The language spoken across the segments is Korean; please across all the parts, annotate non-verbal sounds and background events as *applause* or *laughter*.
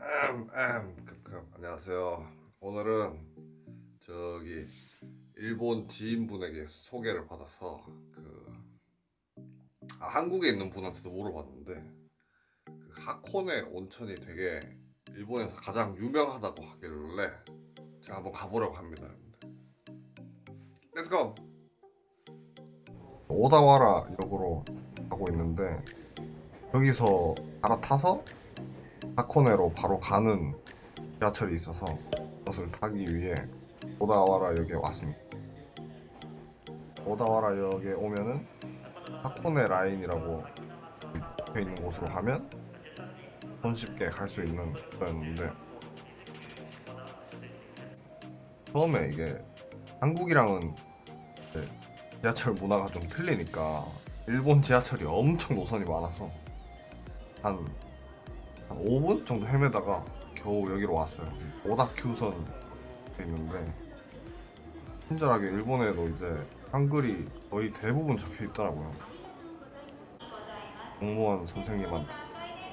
음, 음, 급급. 안녕하세요. 오늘은 저기 일본 지인분에게 소개를 받아서 그 아, 한국에 있는 분한테도 물어봤는데 그 하코네 온천이 되게 일본에서 가장 유명하다고 하길래 제가 한번 가보려고 합니다. Go. 오다와라 역으로 가고 있는데 여기서 갈아타서 하코네로 바로 가는 지하철이 있어서 그것을 타기 위해 오다와라 역에 왔습니다. 오다와라 역에 오면은 하코네 라인이라고 적혀 있는 곳으로 가면 손쉽게 갈 수 있는 거였는데 처음에 이게 한국이랑은 지하철 문화가 좀 틀리니까 일본 지하철이 엄청 노선이 많아서 한, 한 5분 정도 헤매다가 겨우 여기로 왔어요. 오다큐선 있는데 친절하게 일본에도 이제 한글이 거의 대부분 적혀 있더라고요. 공무원 선생님한테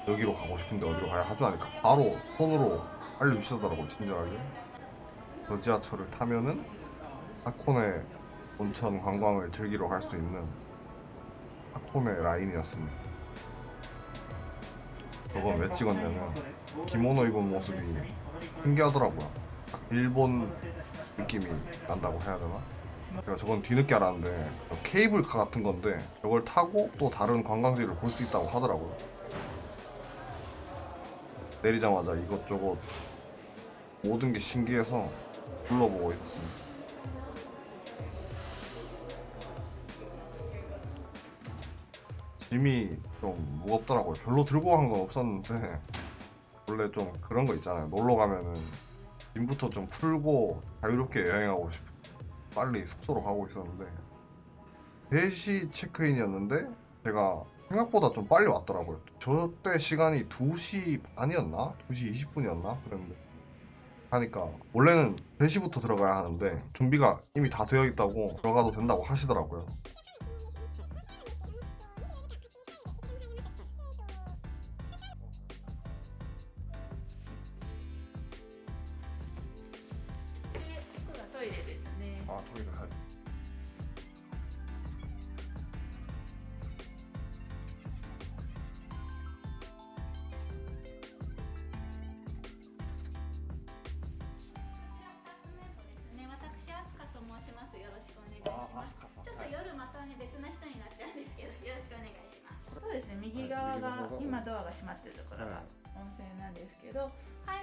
여기로 가고 싶은데 어디로 가야 하죠 하니까 바로 손으로 알려주시더라고요 친절하게. 저 지하철을 타면은 하코네 온천 관광을 즐기러 갈 수 있는 하코네 라인이었습니다. 저건 왜 찍었냐면 기모노 입은 모습이 신기하더라고요. 딱 일본 느낌이 난다고 해야 되나? 제가 저건 뒤늦게 알았는데 케이블카 같은 건데 저걸 타고 또 다른 관광지를 볼 수 있다고 하더라고요. 내리자마자 이것저것 모든 게 신기해서 둘러보고 있었습니다. 짐이 좀 무겁더라고요. 별로 들고 간 건 없었는데 *laughs* 원래 좀 그런 거 있잖아요. 놀러 가면은 짐부터 좀 풀고 자유롭게 여행하고 싶어. 빨리 숙소로 가고 있었는데 3시 체크인이었는데 제가 생각보다 좀 빨리 왔더라고요. 저 때 시간이 2시 반이었나? 2시 20분이었나? 그랬는데 하니까 원래는 3시부터 들어가야 하는데 준비가 이미 다 되어 있다고 들어가도 된다고 하시더라고요. またね別の人になっちゃうんですけど、よろしくお願いします。そうですね。右側が今ドアが閉まってるところが温泉なんですけど、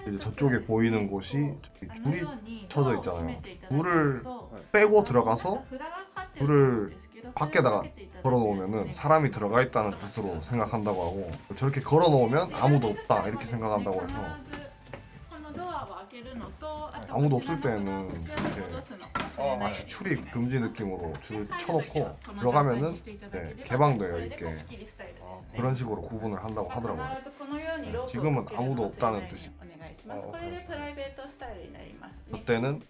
이제 저쪽에 보이는 곳이 저기 あの 줄이 ように 쳐져 ドアを 있잖아요. 閉めていただきます 불을 と 빼고 들어가서 札がかかってる 불을 んですけど 밖에다가 それをかけていただいて 걸어놓으면은 사람이 들어가 있다는 뜻으로 생각한다고 하고 저렇게 걸어놓으면 아무도 없다 이렇게 생각한다고 해서 아무도 없을 때는 이렇게 마치 출입 금지 느낌으로 줄 쳐놓고 들어가면은 네, 개방돼요 이렇게 그런 식으로 구분을 한다고 하더라고요 네, 지금은 아무도 없다는 뜻이 아, 그때는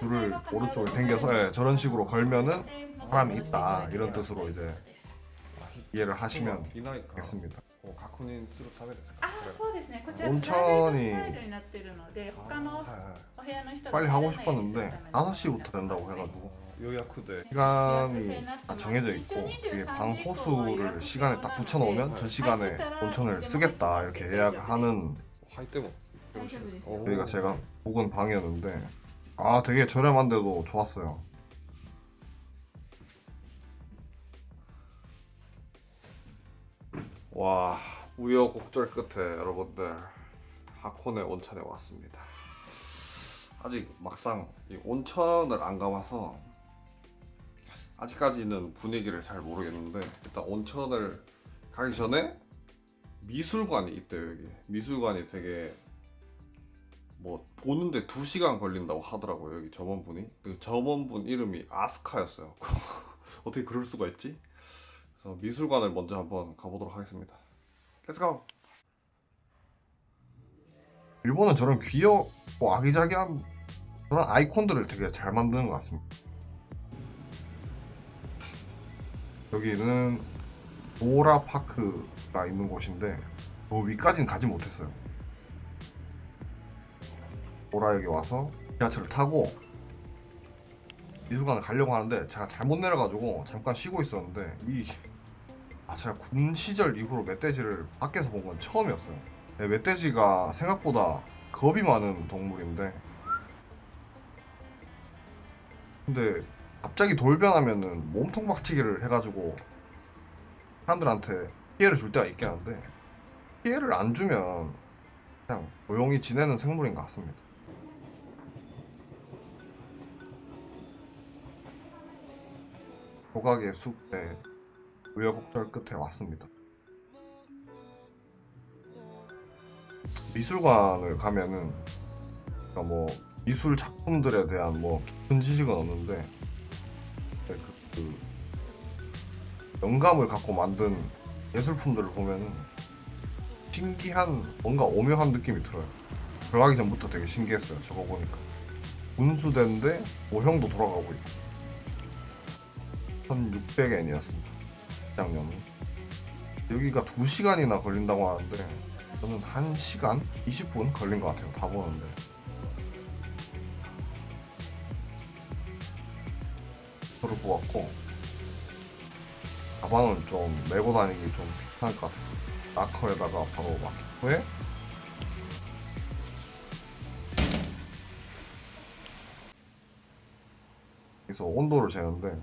줄을 오른쪽에 당겨서 네, 저런 식으로 걸면은 사람이 있다 이런 뜻으로 이제 이해를 하시면 되겠습니다 こう確認するためですかあそうですねこちら 온천이 プライベートスタイルになってるので他の 아, お部屋の人が 빨리 하고 知らないようにする 싶었는데 ための 5시부터 된다고 해가지고 予約で 시간이 다 정해져 있고 이게 방 호수를 시간에 딱 붙여놓으면 저 시간에 온천을 쓰겠다 이렇게 예약을 하는 入ってもよろしいですか大丈夫ですよ여기가 제가 묵은 방이었는데 아 되게 저렴한데도 좋았어요. 와 우여곡절 끝에 여러분들 하코네 온천에 왔습니다. 아직 막상 이 온천을 안 가봐서 아직까지는 분위기를 잘 모르겠는데 일단 온천을 가기 전에 미술관이 있대요 여기 미술관이 되게 뭐 보는데 2시간 걸린다고 하더라고요 여기 점원분이 그 점원분 이름이 아스카였어요 *laughs* 어떻게 그럴 수가 있지? 그래서 미술관을 먼저 한번 가보도록 하겠습니다. let's go 일본은 저런 귀엽고 아기자기한 그런 아이콘들을 되게 잘 만드는 것 같습니다. 여기는 도라 파크가 있는 곳인데 저 위까지는 가지 못했어요. 오라역에 와서 지하철을 타고 미술관을 가려고 하는데 제가 잘못 내려가지고 잠깐 쉬고 있었는데 이 아, 제가 군 시절 이후로 멧돼지를 밖에서 본 건 처음이었어요. 네, 멧돼지가 생각보다 겁이 많은 동물인데 근데 갑자기 돌변하면은 몸통 박치기를 해가지고 사람들한테 피해를 줄 때가 있긴 한데 피해를 안 주면 그냥 조용히 지내는 생물인 것 같습니다. 조각의 숲에 우여곡절 끝에 왔습니다. 미술관을 가면은 그러니까 뭐 미술 작품들에 대한 뭐 깊은 지식은 없는데 그, 그 영감을 갖고 만든 예술품들을 보면은 신기한 뭔가 오묘한 느낌이 들어요. 들어가기 전부터 되게 신기했어요. 저거 보니까 분수대인데 모형도 돌아가고 있고 1,600엔이었습니다. 작년은 여기가 2시간이나 걸린다고 하는데 저는 1시간 20분 걸린 것 같아요. 다 보는데 저를 보았고 가방은 좀 메고 다니기 좀 귀찮을 것 같아요. 라커에다가 바로 막 후에 그래서 온도를 재는데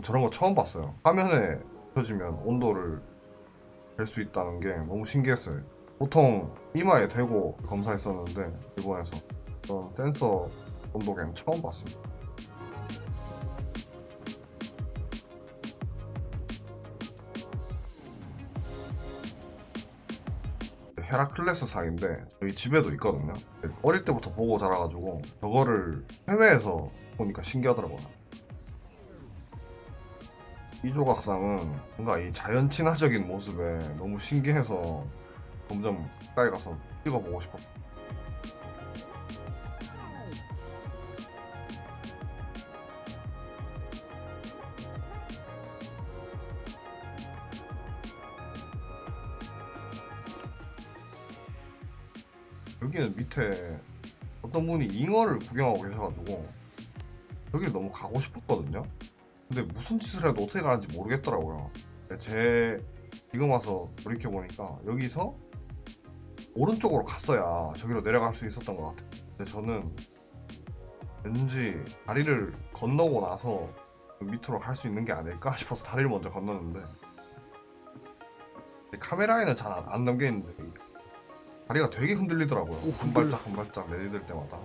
저런 거 처음 봤어요. 화면에 켜지면 온도를 잴수 있다는 게 너무 신기했어요. 보통 이마에 대고 검사했었는데 일본에서 그런 센서 온도계는 처음 봤습니다. 헤라클레스 상인데 저희 집에도 있거든요. 어릴 때부터 보고 자라가지고 저거를 해외에서 보니까 신기하더라고요. 이 조각상은 뭔가 이 자연 친화적인 모습에 너무 신기해서 점점 가까이 가서 찍어보고 싶었어요. 여기는 밑에 어떤 분이 잉어를 구경하고 계셔가지고 여기를 너무 가고 싶었거든요. 근데 무슨 짓을 해도 어떻게 가는지 모르겠더라고요. 제 지금 와서 돌이켜 보니까 여기서 오른쪽으로 갔어야 저기로 내려갈 수 있었던 것 같아요. 근데 저는 왠지 다리를 건너고 나서 그 밑으로 갈 수 있는 게 아닐까 싶어서 다리를 먼저 건넜는데 카메라에는 잘안 담겨 있는데 다리가 되게 흔들리더라고요. 오, 한 흔들- 발짝 한 발짝 내디딜 때마다.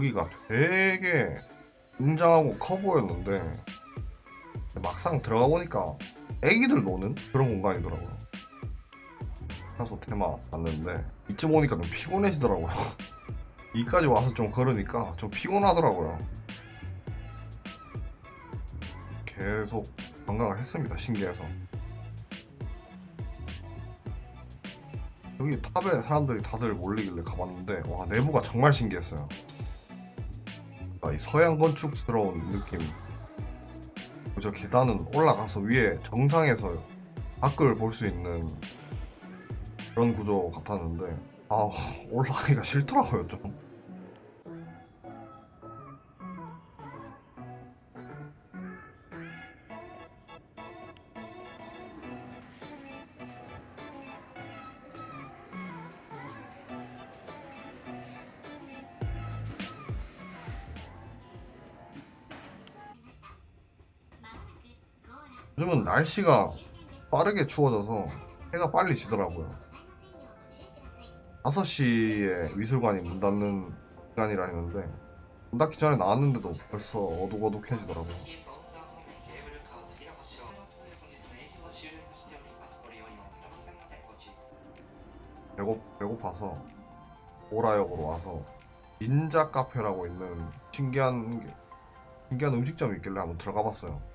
여기가 되게 웅장하고 커 보였는데 막상 들어가 보니까 애기들 노는 그런 공간이더라고요. 그래서 테마 봤는데 이쯤 오니까 좀 피곤해지더라고요. *laughs* 이까지 와서 좀 걸으니까 좀 피곤하더라고요. 계속 관광을 했습니다. 신기해서. 여기 탑에 사람들이 다들 몰리길래 가봤는데 와 내부가 정말 신기했어요. 아, 이 서양 건축스러운 느낌. 저 계단은 올라가서 위에 정상에서 밖을 볼 수 있는 그런 구조 같았는데 아 올라가기가 싫더라고요 좀. 요즘은 날씨가 빠르게 추워져서 해가 빨리 지더라고요. 5시에 미술관이 문 닫는 시간이라 했는데 문 닫기 전에 나왔는데도 벌써 어둑어둑해지더라고요. 배고, 배고파서 오라역으로 와서 닌자 카페라고 있는 신기한 게- 신기한 음식점이 있길래 한번 들어가 봤어요.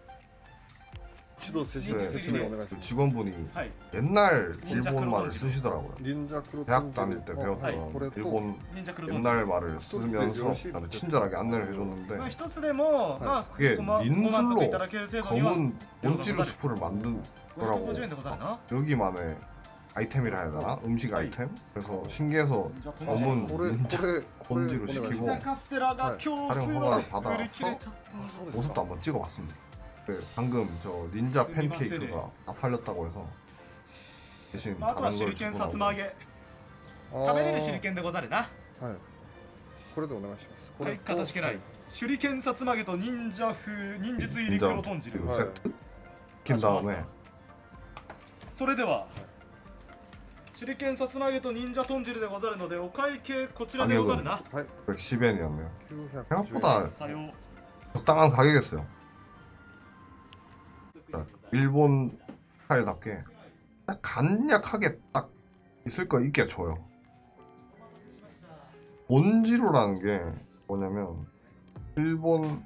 지도 쓰시네. 직원분이 옛날 일본 말을 쓰시더라고요. 대학 다닐 때 배웠던 일본 옛날 말을 쓰면서 나는 친절하게 안내를 해줬는데 그게 민술로 검은 온찌루 수프를 만든 거라고. 여기만의 아이템이라 해야 되나? 음식 아이템? 그래서 신기해서 검은 온지로 시키고 촬영 허가를 받아서 모습도 한번 찍어봤습니다. 그 방금 저 닌자 스미마세네. 팬케이크가 다 팔렸다고 해서 대신 たあとは 다른 手裏 걸 剣 주고 さつま揚 나오고 げあー食べれる手裏剣でござるなはいこれでお願いしますこはいれとかたじけない手裏剣さつま揚げと忍者風忍術入り 닌자 黒豚汁 그리고 네. 세트 시킨 다음에 それでは手裏剣さつま揚げと忍者豚汁でござるのでお会計こちらでござるなはい 110엔이었네요. 910 생각보다 さよう 적당한 가격이었어요. 자, 일본 스타일답게 딱 간략하게 딱 있을 거 있게 줘요. 본지루라는 게 뭐냐면 일본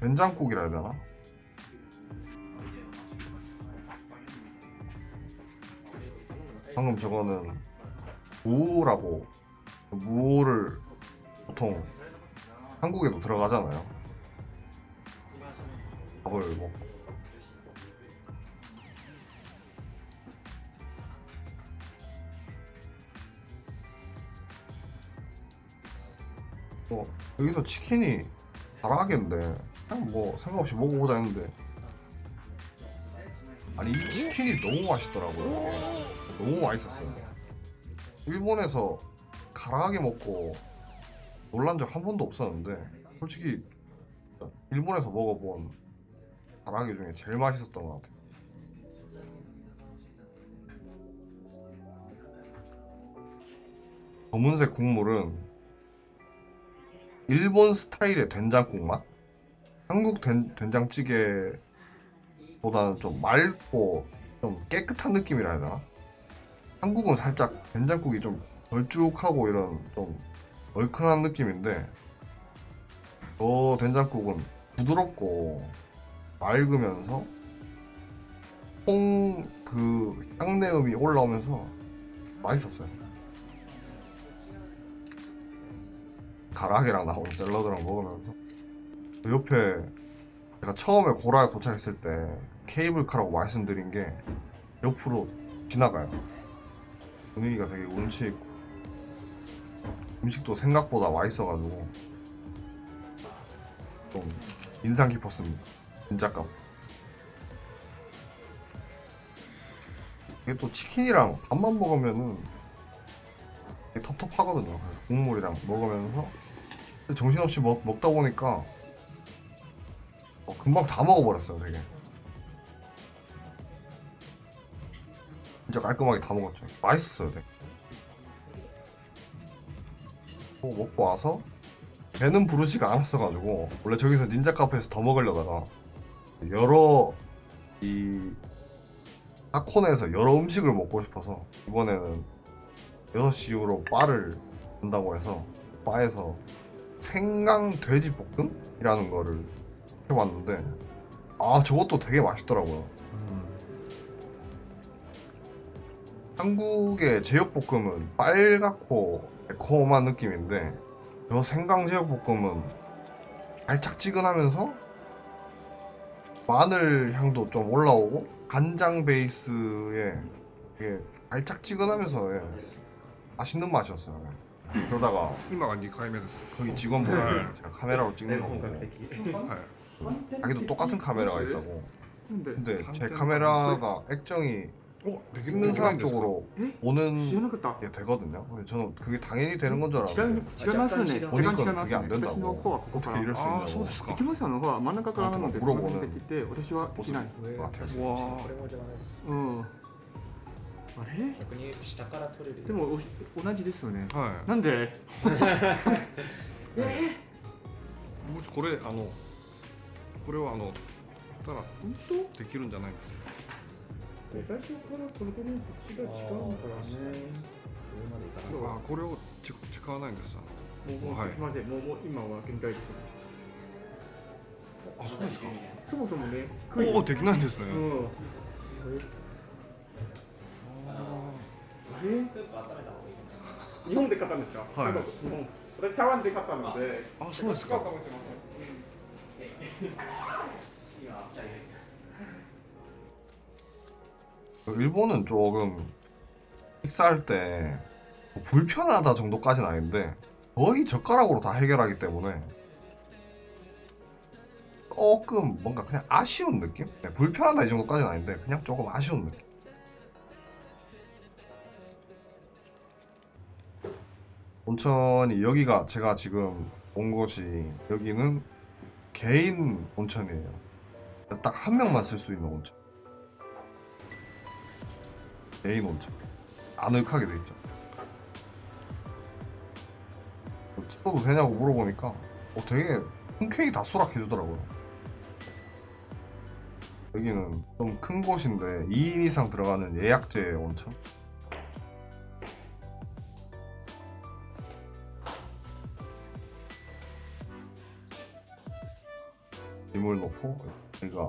된장국이라 해야 되나? 방금 저거는 무라고 무를 보통 한국에도 들어가잖아요. 밥을 먹고 뭐 여기서 치킨이 잘하겠는데. 그냥 뭐 생각 없이 먹어보자 했는데. 아니 이 치킨이 너무 맛있더라고요. 너무 맛있었어요. 일본에서 가라하게 먹고 놀란 적 한 번도 없었는데 솔직히 일본에서 먹어본 가라하게 중에 제일 맛있었던 것 같아요. 검은색 국물은 일본 스타일의 된장국 맛? 한국 된, 된장찌개보다는 좀 맑고 좀 깨끗한 느낌이라 해야 되나? 한국은 살짝 된장국이 좀 걸쭉하고 이런 좀 얼큰한 느낌인데 저 된장국은 부드럽고 맑으면서 콩 그 향내음이 올라오면서 맛있었어요. 가라게랑 나오는 샐러드랑 먹으면서 그 옆에 제가 처음에 고라에 도착했을 때 케이블카라고 말씀드린 게 옆으로 지나가요. 분위기가 되게 운치 있고 음식도 생각보다 맛있어가지고 좀 인상 깊었습니다. 진짜 값. 이게 또 치킨이랑 밥만 먹으면은 텁텁하거든요. 국물이랑 먹으면서 정신없이 먹, 먹다 보니까 어, 금방 다 먹어버렸어요, 되게. 진짜 깔끔하게 다 먹었죠. 맛있었어요, 되게. 뭐 먹고 와서 배는 부르지가 않았어가지고 원래 저기서 닌자 카페에서 더 먹으려다가 여러 이 타코네에서 여러 음식을 먹고 싶어서 이번에는 6시 이후로 바를 온다고 해서 바에서 생강 돼지 볶음이라는 거를 해봤는데 아 저것도 되게 맛있더라고요. 한국의 제육볶음은 빨갛고 매콤한 느낌인데 저 생강 제육볶음은 달짝지근하면서 마늘 향도 좀 올라오고 간장 베이스에 되게 달짝지근하면서 예, 맛있는 맛이었어요. 그러다가 今が2回目です 거기 직원분이 제가 카메라로 찍는 거 보고 はい 자기도 똑같은 카메라가 있다고. なんで 근데 제 카메라가 액정이 おでき 찍는 できない 사람 んですか 쪽으로 知ら 오는 なかった 게 되거든요. 근데 저는 그게 당연히 되는 건 줄 違い 알았는데 違いますよね時間違い 보니까 ます 그게 안 私 된다고 の方はここか 어떻게 ら 이럴 수 ああそう 있냐고 ですか木本さんの方は真ん中からなのであでもブログをね出てきて私はできない 것 같아요. うわうん あれ？逆に下から取れるでも同じですよね、はい、なんで？*laughs* え？ー、もしこれあのこれはあのたら本当できるんじゃないですか？最初からこれこね口が違うからね上までこれを使わないんです。よもう、はい、すみません。もう今は現代です。あそうですか。そもそもねおおできないんですね、うん。日本で買ったんですかはい韓国日本私台湾で買ったのであそうですか違うかもしれません、 일본은 조금 식사할 때뭐 불편하다 정도까지는 아닌데 거의 젓가락으로 다 해결하기 때문에 조금 뭔가 그냥 아쉬운 느낌? 네, 불편하다 이 정도까지는 아닌데 그냥 조금 아쉬운 느낌. 온천이 여기가 제가 지금 온 곳이 여기는 개인 온천이에요. 딱 한 명만 쓸 수 있는 온천. 개인 온천. 아늑하게 돼 있죠. 뭐 찍어도 되냐고 물어보니까 어, 되게 흔쾌히 다 수락해주더라고요. 여기는 좀 큰 곳인데 2인 이상 들어가는 예약제 온천. 짐을 놓고 여기가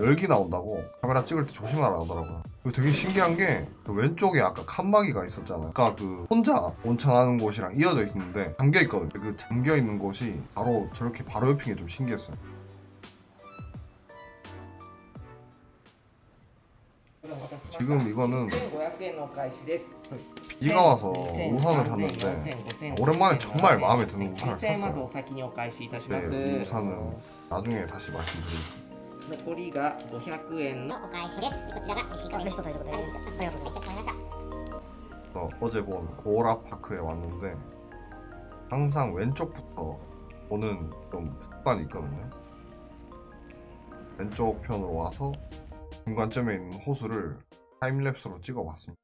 열기 나온다고 카메라 찍을 때 조심하라 하더라고요. 그리고 되게 신기한 게 그 왼쪽에 아까 칸막이가 있었잖아요. 아까 그 혼자 온천하는 곳이랑 이어져 있는데 잠겨 있거든요. 그 잠겨 있는 곳이 바로 저렇게 바로 옆인 게 좀 신기했어요. 지금 이거는 1500円のお返しです。 비가 와서 우산을 샀는데 오랜만에 정말 마음에 드는 우산을 2000円まず 샀어요. お先にお返しいたしま 네, す。 이 우산은 나중에 다시 말씀드리겠습니다. 残りが500円のお返しです。こちらがレシートレシートということで、ありがとうございました。 어, 어제 본 고라 파크에 왔는데 항상 왼쪽부터 보는 좀 습관이 있거든요. 왼쪽 편으로 와서 중간점에 있는 호수를 타임랩스로 찍어봤습니다.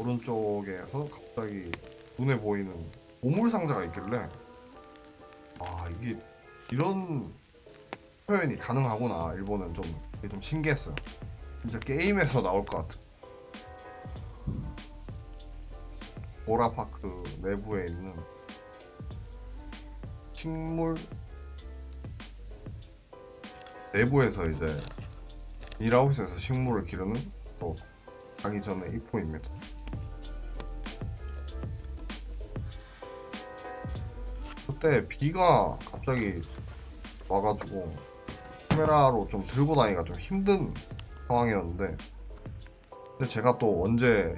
오른쪽에서 갑자기 눈에 보이는 보물 상자가 있길래 아 이게 이런 표현이 가능하구나 일본은 좀 이게 좀 신기했어요. 진짜 게임에서 나올 것 같은. 보라파크 내부에 있는 식물 내부에서 이제 일하우스에서 식물을 기르는 또 가기 전에 입구입니다. 때 비가 갑자기 와가지고 카메라로 좀 들고 다니기가 좀 힘든 상황이었는데 근데 제가 또 언제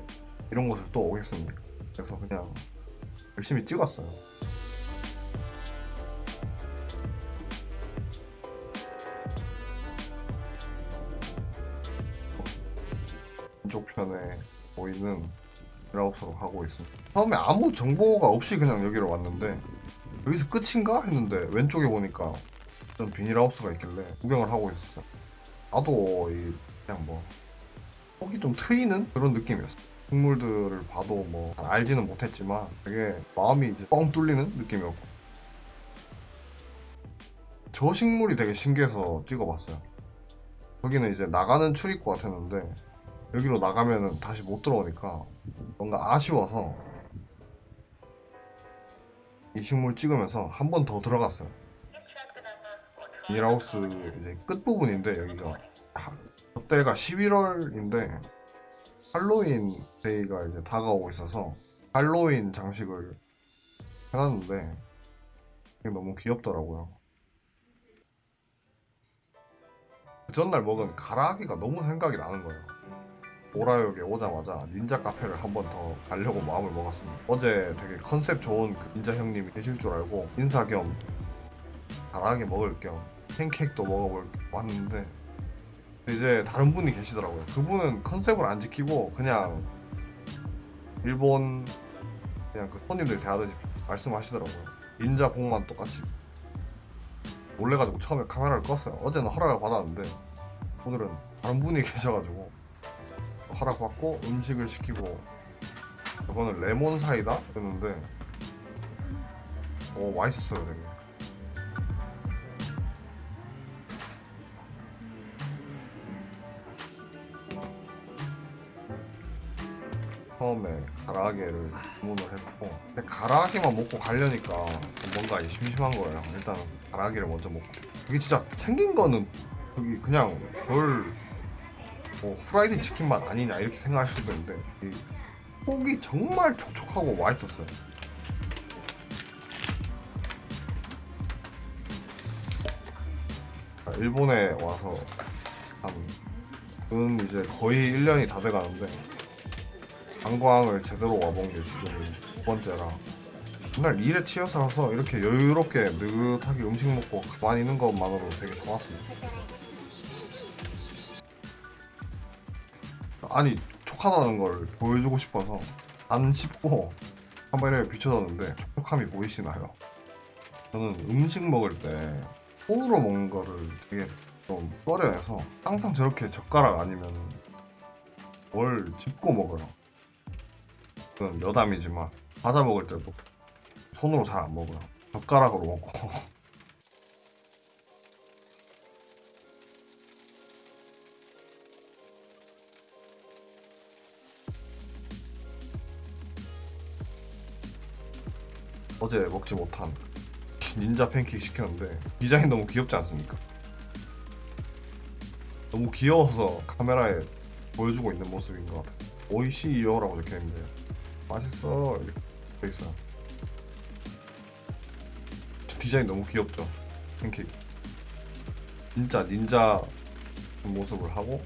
이런 곳을 또 오겠습니까? 그래서 그냥 열심히 찍었어요. 왼쪽 편에 보이는 드라우스로 가고 있습니다. 처음에 아무 정보가 없이 그냥 여기로 왔는데 여기서 끝인가 했는데 왼쪽에 보니까 좀 비닐하우스가 있길래 구경을 하고 있었어요. 나도 이 그냥 뭐 속이 좀 트이는 그런 느낌이었어. 식물들을 봐도 뭐 알지는 못했지만 되게 마음이 이제 뻥 뚫리는 느낌이었고 저 식물이 되게 신기해서 찍어봤어요. 여기는 이제 나가는 출입구 같았는데 여기로 나가면은 다시 못 들어오니까 뭔가 아쉬워서 이 식물 찍으면서 한 번 더 들어갔어요. 비닐하우스 이제 끝부분인데 여기가 하- 그때가 11월인데 할로윈 데이가 이제 다가오고 있어서 할로윈 장식을 해놨는데 이게 너무 귀엽더라고요. 그 전날 먹은 가라아기가 너무 생각이 나는 거예요. 오라역에 오자마자 닌자 카페를 한 번 더 가려고 마음을 먹었습니다. 어제 되게 컨셉 좋은 그 닌자 형님이 계실 줄 알고 인사 겸 가라아기 먹을 겸 팬케이크도 먹어볼 왔는데 이제 다른 분이 계시더라고요. 그분은 컨셉을 안 지키고 그냥 일본 그냥 그 손님들 대하듯이 말씀하시더라고요. 닌자 복만 똑같이 놀래가지고 처음에 카메라를 껐어요. 어제는 허락을 받았는데 오늘은 다른 분이 *laughs* 계셔가지고 허락받고 음식을 시키고. 저거는 레몬 사이다? 그랬는데 오 맛있었어요 되게. 처음에 가라아게를 주문을 했고 근데 가라아게만 먹고 가려니까 뭔가 심심한 거예요. 일단은 가라아게를 먼저 먹고. 그게 진짜 생긴 거는 여기 그냥 별 뭐 후라이드 치킨 맛 아니냐 이렇게 생각할 수도 있는데 이 속이 정말 촉촉하고 맛있었어요. 아, 일본에 와서 한은 이제 거의 1년이 다 돼가는데 관광을 제대로 와본 게 지금 두 번째라 맨날 일에 치여 살아서 이렇게 여유롭게 느긋하게 음식 먹고 가만히 있는 것만으로 되게 좋았습니다 아니 촉촉하다는 걸 보여주고 싶어서 안 씹고 카메라에 비춰졌는데 촉촉함이 보이시나요? 저는 음식 먹을 때 손으로 먹는 거를 되게 좀 꺼려해서 항상 저렇게 젓가락 아니면 뭘 짚고 먹어요. 그건 여담이지만 과자 먹을 때도 손으로 잘 안 먹어요. 젓가락으로 먹고 *laughs* 어제 먹지 못한 닌자 팬케이크 시켰는데 디자인 너무 귀엽지 않습니까? 너무 귀여워서 카메라에 보여주고 있는 모습인 것 같아요. 오이시이요 라고 적혀있는데 맛있어 이렇게 적혀있어요. 디자인 너무 귀엽죠? 팬케이크. 진짜 닌자 모습을 하고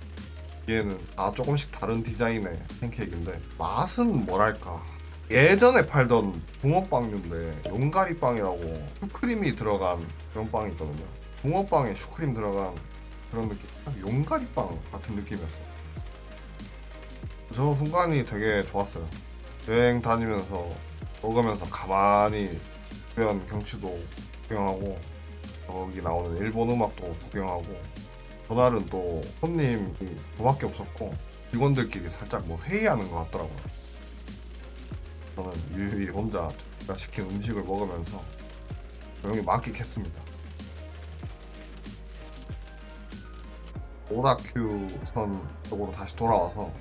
얘는 다 조금씩 다른 디자인의 팬케이크인데 맛은 뭐랄까 예전에 팔던 붕어빵류인데 용가리빵이라고 슈크림이 들어간 그런 빵이 있거든요. 붕어빵에 슈크림 들어간 그런 느낌 딱 용가리빵 같은 느낌이었어요. 저 순간이 되게 좋았어요. 여행 다니면서 먹으면서 가만히 주변 경치도 구경하고 여기 나오는 일본 음악도 구경하고 전날은 또 손님이 저밖에 없었고 직원들끼리 살짝 뭐 회의하는 것 같더라고요 저는 유유히 혼자 제가 시킨 음식을 먹으면서 조용히 만끽했습니다. 오다큐 선 쪽으로 다시 돌아와서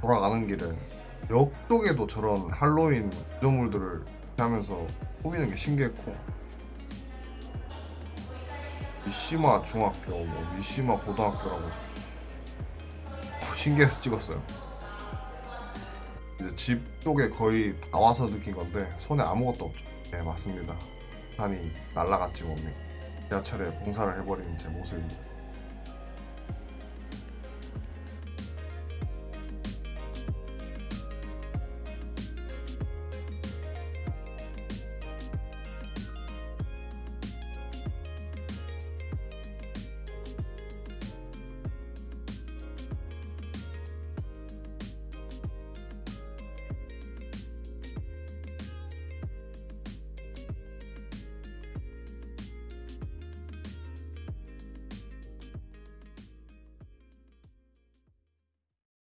돌아가는 길에 역 쪽에도 저런 할로윈 구조물들을 하면서 꾸미는 게 신기했고 미시마 중학교, 뭐 미시마 고등학교라고 적- 신기해서 찍었어요. 집 쪽에 거의 다 와서 느낀 건데 손에 아무것도 없죠. 네 맞습니다. 산이 날라갔지 몸이. 지하철에 봉사를 해버린 제 모습입니다.